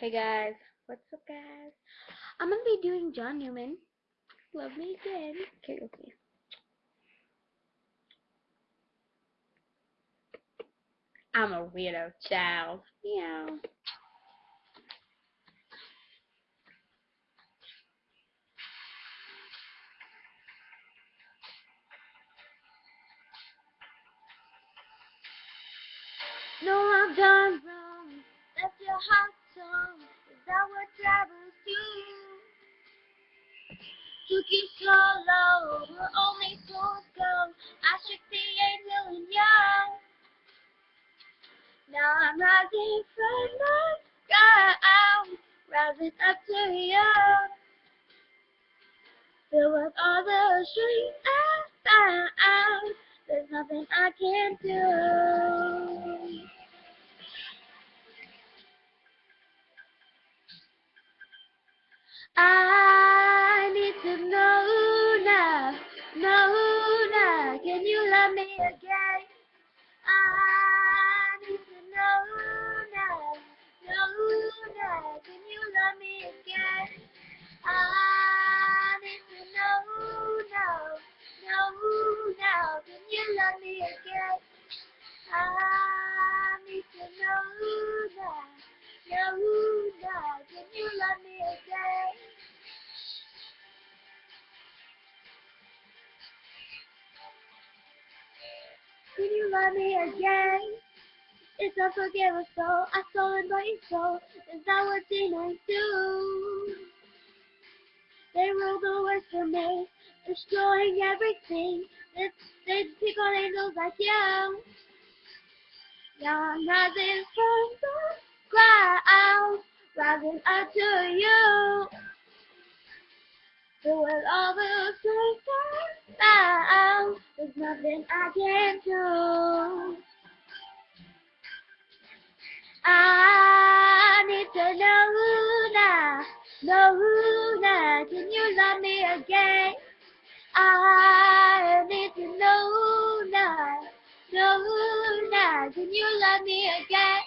Hey guys, what's up guys? I'm gonna be doing John Newman. Love me again. Karaoke. I'm a weirdo child. Meow. No, I've done wrong. Left your heart you so low. We're only four gone. I should be eight million young. Now I'm rising from the ground, rising up to you. Fill up all the streets I found. There's nothing I can't do. I to Can you love me again? It's unforgivable, I stolen by your soul. Is that what demons do? They rule the world for me, destroying everything. They, they pick on angels like you. I'm rising from the ground, rising up to you. Through all the nothing I can't do. I need to know now, know now, can you love me again? I need to know now, know now, can you love me again?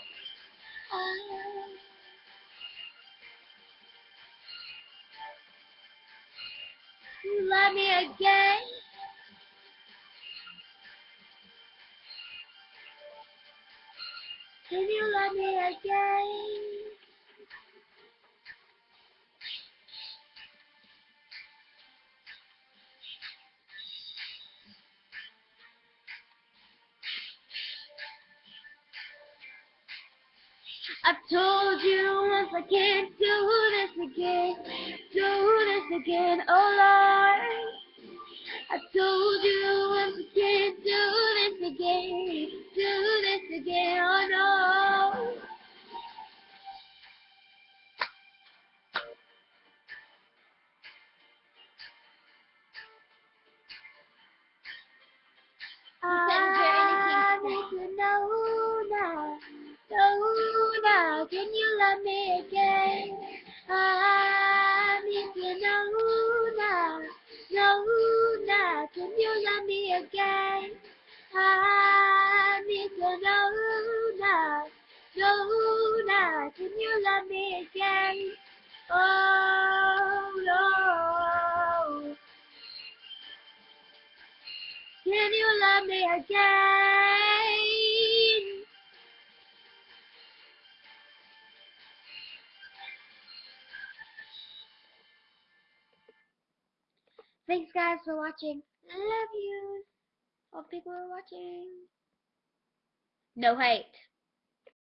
Love me again? Can you love me again? I've told you once I can't do this again, do this again, oh Lord. I told you once I can't do this again, do this again, oh no. Love me again? I need to know now, know now, oh, can you love me again? Oh no. Can you love me again? Thanks guys for watching. Love you. All people are watching. No hate.